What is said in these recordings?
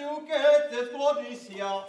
siu que te florisia. Oh,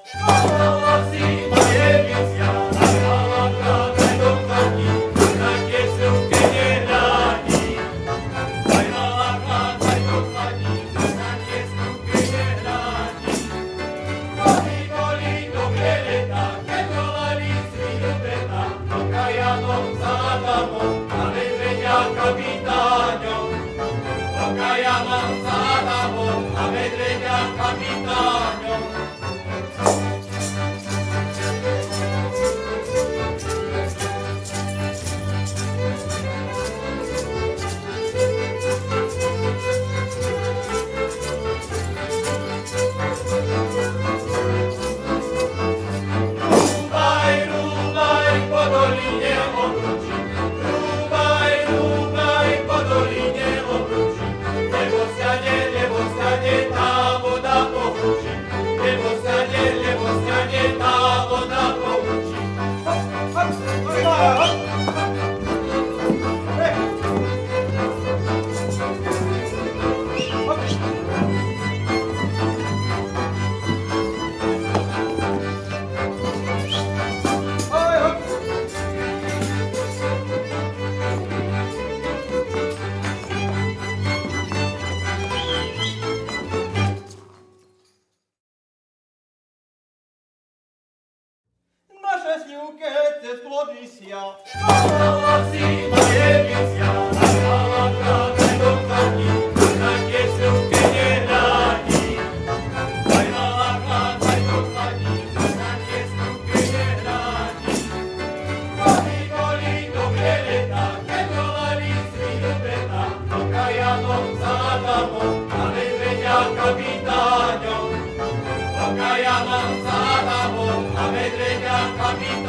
pesničke, te plody sia. Spávala si dievicia, a spávala práve do pani, na pesničke nehradi. Spávala práve do pani, na pesničke nehradi. Pani boli dobre leta, keď dolali si do beta, do kajanom za Adamom, ale vedia kapitáňom. Do kajanom za Adamom, a vedreďa kapitáňom.